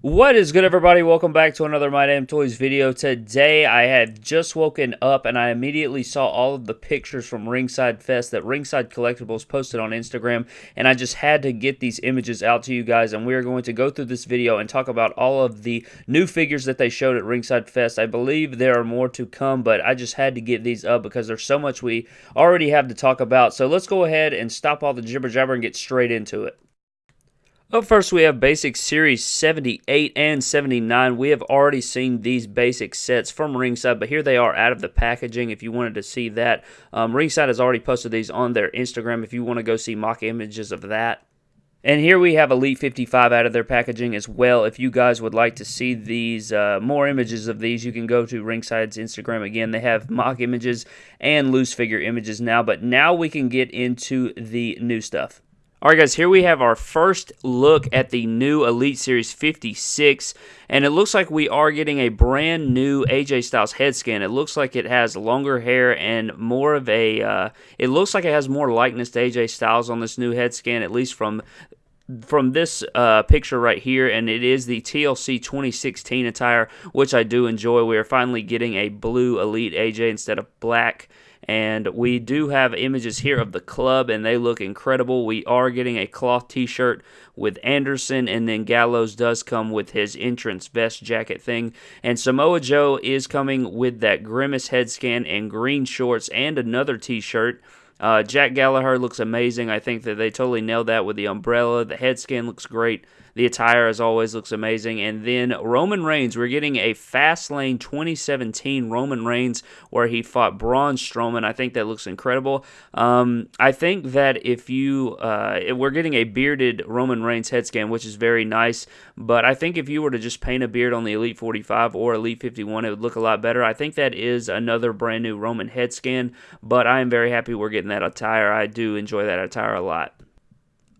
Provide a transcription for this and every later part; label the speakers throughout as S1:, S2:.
S1: What is good, everybody? Welcome back to another My Damn Toys video. Today, I had just woken up and I immediately saw all of the pictures from Ringside Fest that Ringside Collectibles posted on Instagram, and I just had to get these images out to you guys, and we are going to go through this video and talk about all of the new figures that they showed at Ringside Fest. I believe there are more to come, but I just had to get these up because there's so much we already have to talk about. So let's go ahead and stop all the jibber jabber and get straight into it. Up first, we have Basic Series 78 and 79. We have already seen these basic sets from Ringside, but here they are out of the packaging if you wanted to see that. Um, Ringside has already posted these on their Instagram if you want to go see mock images of that. And here we have Elite 55 out of their packaging as well. If you guys would like to see these, uh, more images of these, you can go to Ringside's Instagram. Again, they have mock images and loose figure images now, but now we can get into the new stuff. All right, guys, here we have our first look at the new Elite Series 56, and it looks like we are getting a brand new AJ Styles head scan. It looks like it has longer hair and more of a, uh, it looks like it has more likeness to AJ Styles on this new head scan, at least from from this uh, picture right here, and it is the TLC 2016 attire, which I do enjoy. We are finally getting a blue Elite AJ instead of black. And we do have images here of the club, and they look incredible. We are getting a cloth t shirt with Anderson, and then Gallows does come with his entrance vest jacket thing. And Samoa Joe is coming with that Grimace head scan and green shorts and another t shirt. Uh, Jack Gallagher looks amazing. I think that they totally nailed that with the umbrella. The head scan looks great. The attire, as always, looks amazing. And then Roman Reigns, we're getting a Fastlane 2017 Roman Reigns where he fought Braun Strowman. I think that looks incredible. Um, I think that if you, uh, we're getting a bearded Roman Reigns head scan, which is very nice. But I think if you were to just paint a beard on the Elite 45 or Elite 51, it would look a lot better. I think that is another brand new Roman head scan. But I am very happy we're getting that attire. I do enjoy that attire a lot.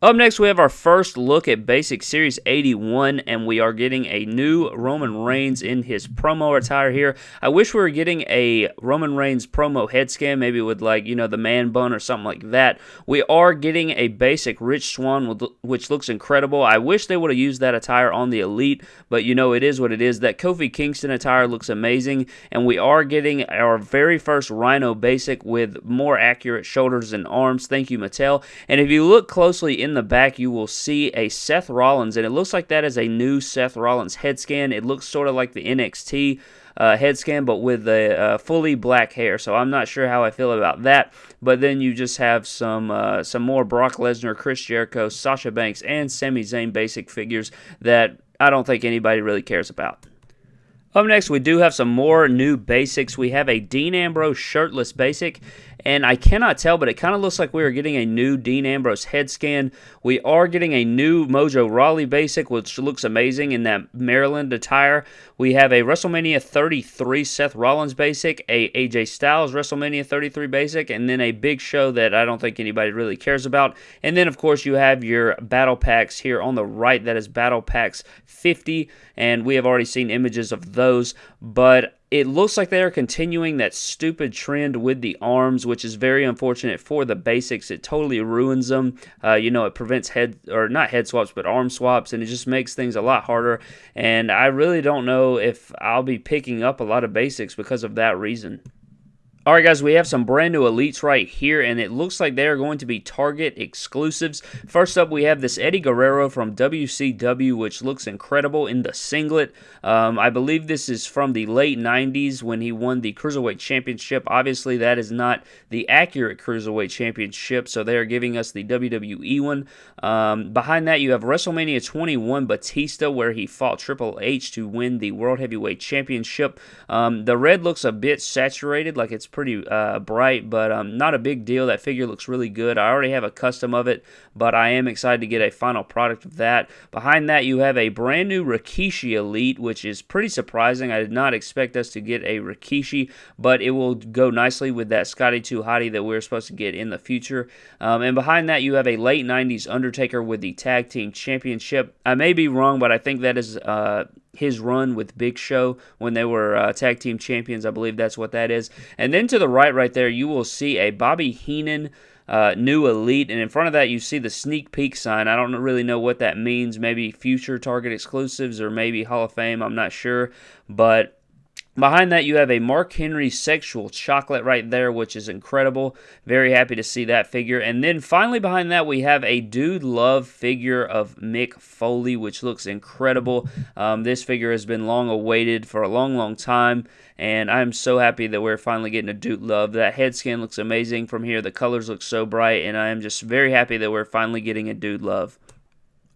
S1: Up next, we have our first look at Basic Series 81, and we are getting a new Roman Reigns in his promo attire here. I wish we were getting a Roman Reigns promo head scan, maybe with, like, you know, the man bun or something like that. We are getting a basic Rich Swann, which looks incredible. I wish they would have used that attire on the Elite, but, you know, it is what it is. That Kofi Kingston attire looks amazing, and we are getting our very first Rhyno basic with more accurate shoulders and arms. Thank you, Mattel. And if you look closely in in the back, you will see a Seth Rollins, and it looks like that is a new Seth Rollins head scan. It looks sort of like the NXT uh, head scan, but with a uh, fully black hair. So I'm not sure how I feel about that. But then you just have some uh, some more Brock Lesnar, Chris Jericho, Sasha Banks, and Sami Zayn basic figures that I don't think anybody really cares about. Up next, we do have some more new basics. We have a Dean Ambrose shirtless basic, and I cannot tell, but it kind of looks like we are getting a new Dean Ambrose head scan. We are getting a new Mojo Rawley basic, which looks amazing in that Maryland attire. We have a WrestleMania 33 Seth Rollins basic, a AJ Styles WrestleMania 33 basic, and then a big show that I don't think anybody really cares about. And then, of course, you have your battle packs here on the right. That is battle packs 50, and we have already seen images of those, but it looks like they are continuing that stupid trend with the arms, which is very unfortunate for the basics. It totally ruins them. Uh, you know, it prevents head or not head swaps, but arm swaps, and it just makes things a lot harder. And I really don't know if I'll be picking up a lot of basics because of that reason. All right, guys, we have some brand new elites right here, and it looks like they are going to be Target exclusives. First up, we have this Eddie Guerrero from WCW, which looks incredible in the singlet. Um, I believe this is from the late 90s when he won the Cruiserweight Championship. Obviously, that is not the accurate Cruiserweight Championship, so they are giving us the WWE one. Um, behind that, you have WrestleMania 21 Batista, where he fought Triple H to win the World Heavyweight Championship. Um, the red looks a bit saturated, like it's pretty uh, bright, but um, not a big deal. That figure looks really good. I already have a custom of it, but I am excited to get a final product of that. Behind that, you have a brand new Rikishi Elite, which is pretty surprising. I did not expect us to get a Rikishi, but it will go nicely with that Scotty 2 Hottie that we're supposed to get in the future. Um, and behind that, you have a late 90s Undertaker with the Tag Team Championship. I may be wrong, but I think that is uh, his run with Big Show when they were uh, tag team champions. I believe that's what that is. And then to the right, right there, you will see a Bobby Heenan uh, new elite, and in front of that you see the sneak peek sign. I don't really know what that means. Maybe future Target exclusives or maybe Hall of Fame. I'm not sure, but Behind that, you have a Mark Henry sexual chocolate right there, which is incredible. Very happy to see that figure. And then finally behind that, we have a Dude Love figure of Mick Foley, which looks incredible. Um, this figure has been long awaited for a long, long time. And I'm so happy that we're finally getting a Dude Love. That head scan looks amazing from here. The colors look so bright. And I am just very happy that we're finally getting a Dude Love.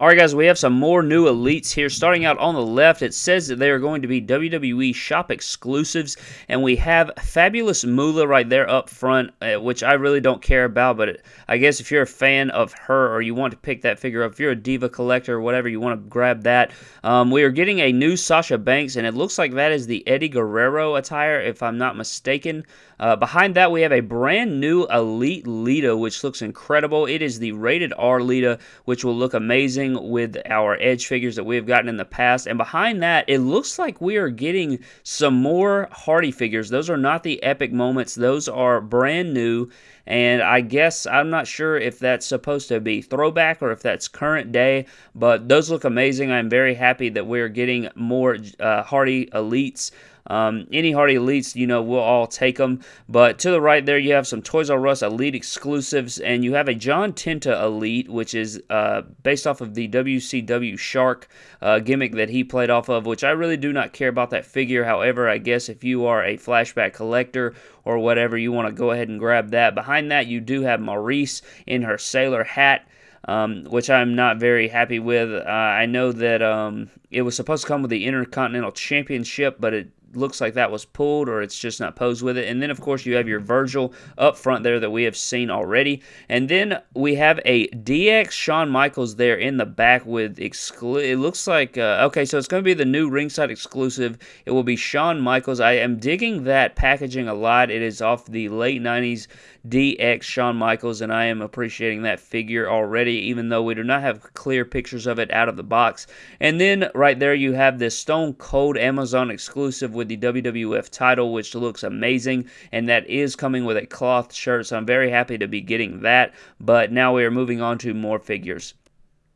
S1: Alright guys, we have some more new elites here. Starting out on the left, it says that they are going to be WWE shop exclusives. And we have Fabulous Moolah right there up front, uh, which I really don't care about. But I guess if you're a fan of her or you want to pick that figure up, if you're a Diva collector or whatever, you want to grab that. Um, we are getting a new Sasha Banks, and it looks like that is the Eddie Guerrero attire, if I'm not mistaken. Uh, behind that, we have a brand new Elite Lita, which looks incredible. It is the rated R Lita, which will look amazing with our Edge figures that we have gotten in the past. And behind that, it looks like we are getting some more Hardy figures. Those are not the epic moments, those are brand new. And I guess I'm not sure if that's supposed to be throwback or if that's current day, but those look amazing. I'm very happy that we're getting more uh, Hardy Elites. Um, any Hardy Elites, you know, we'll all take them. But to the right there, you have some Toys R Us Elite exclusives, and you have a John Tenta Elite, which is uh, based off of the WCW Shark uh, gimmick that he played off of, which I really do not care about that figure. However, I guess if you are a flashback collector or whatever, you want to go ahead and grab that. Behind that, you do have Maryse in her sailor hat. Um, which I'm not very happy with. Uh, I know that um, it was supposed to come with the Intercontinental Championship, but it looks like that was pulled or it's just not posed with it. And then, of course, you have your Virgil up front there that we have seen already. And then we have a DX Shawn Michaels there in the back with exclu- it looks like uh, okay, so it's going to be the new ringside exclusive. It will be Shawn Michaels. I am digging that packaging a lot. It is off the late 90s DX Shawn Michaels, and I am appreciating that figure already, even though we do not have clear pictures of it out of the box. And then right there, you have this Stone Cold Amazon exclusive with the WWF title, which looks amazing, and that is coming with a cloth shirt, so I'm very happy to be getting that. But now we are moving on to more figures.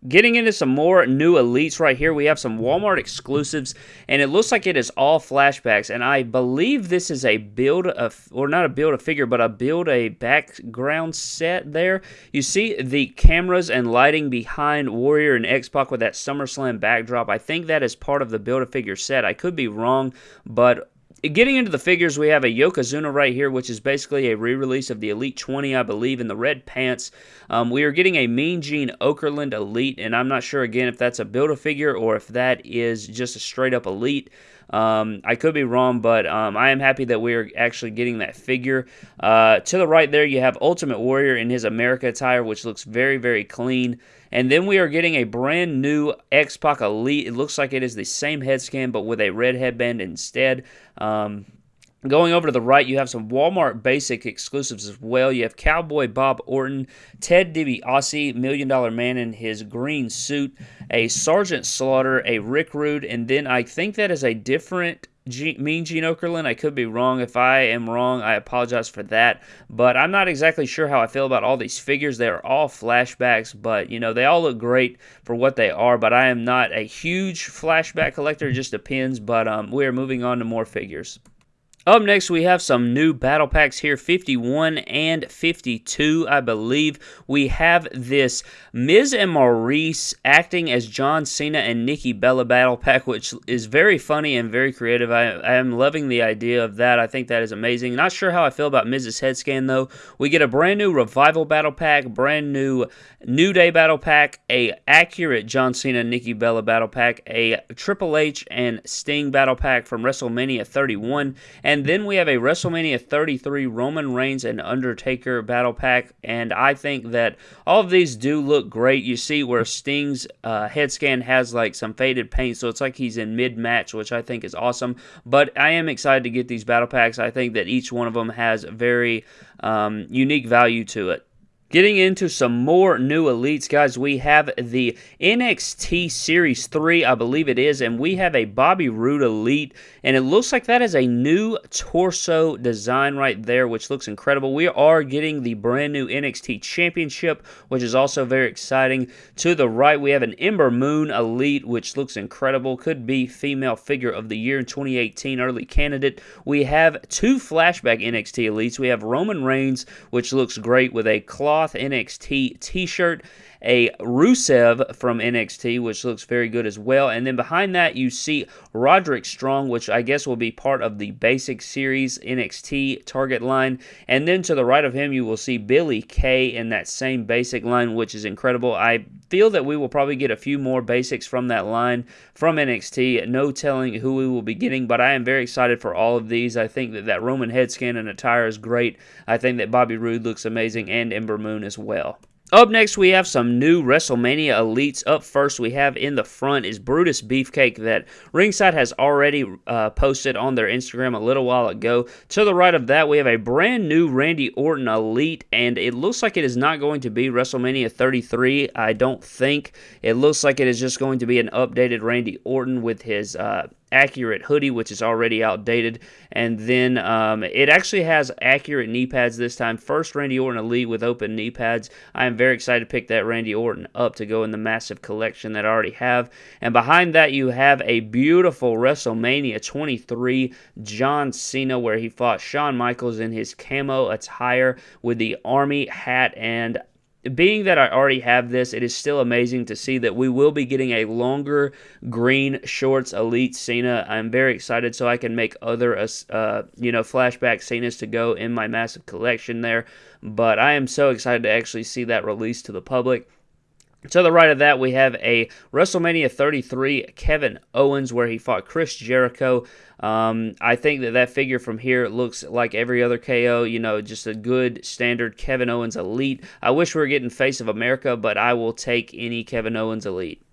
S1: Getting into some more new elites right here, we have some Walmart exclusives, and it looks like it is all flashbacks. And I believe this is a build a, or not a build a figure, but a build a background set. There, you see the cameras and lighting behind Warrior and X Pac with that SummerSlam backdrop. I think that is part of the build a figure set. I could be wrong, but Getting into the figures, we have a Yokozuna right here, which is basically a re-release of the Elite 20, I believe, in the red pants. Um, we are getting a Mean Gene Okerlund Elite, and I'm not sure, again, if that's a Build-A-Figure or if that is just a straight-up Elite. Um, I could be wrong, but um, I am happy that we're actually getting that figure. Uh, to the right there, you have Ultimate Warrior in his America attire, which looks very, very clean. And then we are getting a brand new X-Pac Elite. It looks like it is the same head scan, but with a red headband instead. Um, Going over to the right, you have some Walmart basic exclusives as well. You have Cowboy Bob Orton, Ted DiBiase, Million Dollar Man in his green suit, a Sergeant Slaughter, a Rick Rude, and then I think that is a different G- Mean Gene Okerlund. I could be wrong. If I am wrong, I apologize for that. But I'm not exactly sure how I feel about all these figures. They are all flashbacks, but you know they all look great for what they are. But I am not a huge flashback collector. It just depends. But um, we are moving on to more figures. Up next, we have some new battle packs here 51 and 52, I believe. We have this Miz and Maryse acting as John Cena and Nikki Bella battle pack, which is very funny and very creative. I, I am loving the idea of that. I think that is amazing. Not sure how I feel about Miz's head scan, though. We get a brand new Revival battle pack, brand new New Day battle pack, a accurate John Cena Nikki Bella battle pack, a Triple H and Sting battle pack from WrestleMania 31, and and then we have a WrestleMania 33 Roman Reigns and Undertaker battle pack. And I think that all of these do look great. You see where Sting's uh, head scan has like some faded paint, so it's like he's in mid match, which I think is awesome. But I am excited to get these battle packs. I think that each one of them has very um, unique value to it. Getting into some more new elites, guys, we have the NXT Series 3, I believe it is, and we have a Bobby Roode Elite, and it looks like that is a new torso design right there, which looks incredible. We are getting the brand new NXT Championship, which is also very exciting. To the right, we have an Ember Moon Elite, which looks incredible. Could be female figure of the year in 2018, early candidate. We have two flashback NXT Elites. We have Roman Reigns, which looks great with a cloth NXT t shirt, a Rusev from NXT, which looks very good as well. And then behind that, you see Roderick Strong, which I guess will be part of the basic series NXT target line. And then to the right of him, you will see Billy Kay in that same basic line, which is incredible. I feel that we will probably get a few more basics from that line from NXT. No telling who we will be getting, but I am very excited for all of these. I think that that Roman head scan and attire is great. I think that Bobby Roode looks amazing and Ember Moon as well. Up next, we have some new WrestleMania elites. Up first, we have in the front is Brutus Beefcake that Ringside has already uh, posted on their Instagram a little while ago. To the right of that, we have a brand new Randy Orton elite, and it looks like it is not going to be WrestleMania 33. I don't think. It looks like it is just going to be an updated Randy Orton with his uh, accurate hoodie, which is already outdated. And then um, it actually has accurate knee pads this time. First Randy Orton Elite with open knee pads. I am very excited to pick that Randy Orton up to go in the massive collection that I already have. And behind that, you have a beautiful WrestleMania 23 John Cena where he fought Shawn Michaels in his camo attire with the army hat and being that I already have this, it is still amazing to see that we will be getting a longer green shorts elite Cena. I'm very excited so I can make other, uh, you know, flashback Cenas to go in my massive collection there. But I am so excited to actually see that released to the public. To the right of that, we have a WrestleMania 33 Kevin Owens where he fought Chris Jericho. Um, I think that that figure from here looks like every other KO, you know, just a good standard Kevin Owens Elite. I wish we were getting Face of America, but I will take any Kevin Owens Elite.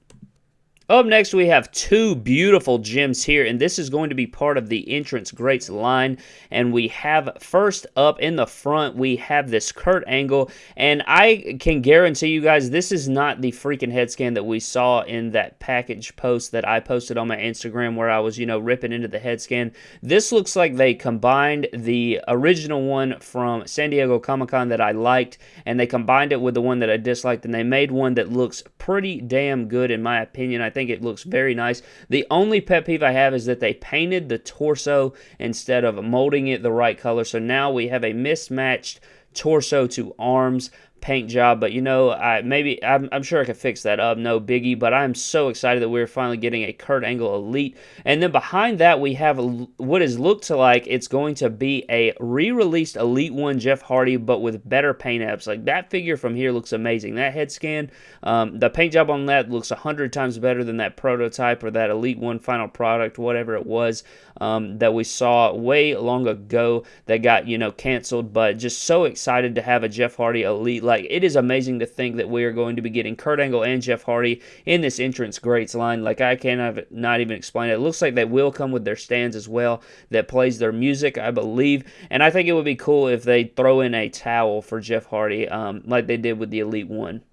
S1: Up next, we have two beautiful gems here, and this is going to be part of the Entrance Greats line. And we have first up in the front, we have this Kurt Angle, and I can guarantee you guys this is not the freaking head scan that we saw in that package post that I posted on my Instagram where I was, you know, ripping into the head scan. This looks like they combined the original one from San Diego Comic Con that I liked, and they combined it with the one that I disliked, and they made one that looks pretty damn good in my opinion. I think it looks very nice. The only pet peeve I have is that they painted the torso instead of molding it the right color. So now we have a mismatched torso to arms paint job. But you know, I maybe I'm, I'm sure I could fix that up. No biggie. But I'm so excited that we're finally getting a Kurt Angle Elite. And then behind that, we have what is looked to like it's going to be a re-released Elite One Jeff Hardy, but with better paint apps. Like that figure from here looks amazing. That head scan, um, the paint job on that looks a hundred times better than that prototype or that Elite One final product, whatever it was um, that we saw way long ago that got you know canceled. But just so excited to have a Jeff Hardy Elite like it is amazing to think that we are going to be getting Kurt Angle and Jeff Hardy in this entrance greats line. Like I cannot not even explain it. It looks like they will come with their stands as well that plays their music, I believe. And I think it would be cool if they throw in a towel for Jeff Hardy, um, like they did with the Elite One.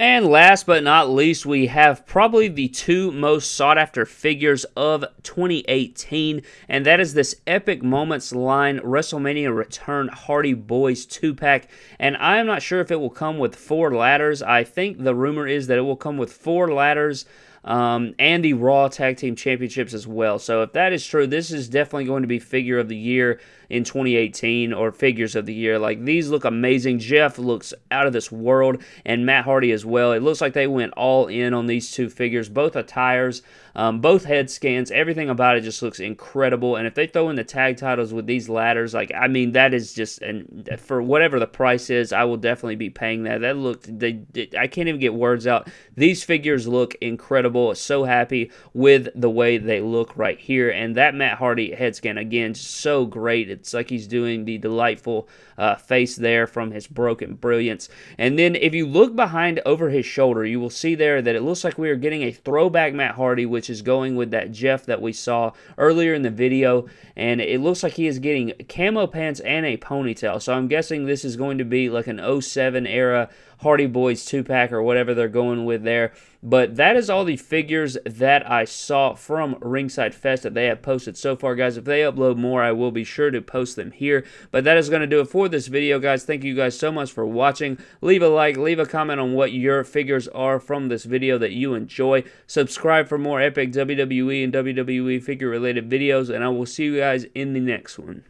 S1: And last but not least, we have probably the two most sought after figures of 2018, and that is this Epic Moments line WrestleMania Return Hardy Boys 2 pack. And I am not sure if it will come with four ladders. I think the rumor is that it will come with four ladders. Um, and the Raw Tag Team Championships as well. So, if that is true, this is definitely going to be figure of the year in 2018 or figures of the year. Like these look amazing. Jeff looks out of this world, and Matt Hardy as well. It looks like they went all in on these two figures, both attires, um, both head scans. Everything about it just looks incredible. And if they throw in the tag titles with these ladders, like I mean, that is just and for whatever the price is, I will definitely be paying that. That looked, they, they I can't even get words out. These figures look incredible. So happy with the way they look right here, and that Matt Hardy head scan again, so great It's like he's doing the delightful uh, face there from his broken brilliance. And then if you look behind over his shoulder, you will see there that it looks like we are getting a throwback Matt Hardy, which is going with that Jeff that we saw earlier in the video. And it looks like he is getting camo pants and a ponytail. So I'm guessing this is going to be like an 07 era Hardy Boys 2 pack or whatever they're going with there. But that is all the figures that I saw from Ringside Fest that they have posted so far, guys. If they upload more, I will be sure to post them here. But that is going to do it for this video, guys. Thank you guys so much for watching. Leave a like, leave a comment on what your figures are from this video that you enjoy. Subscribe for more epic WWE and WWE figure related videos, and I will see you guys in the next one.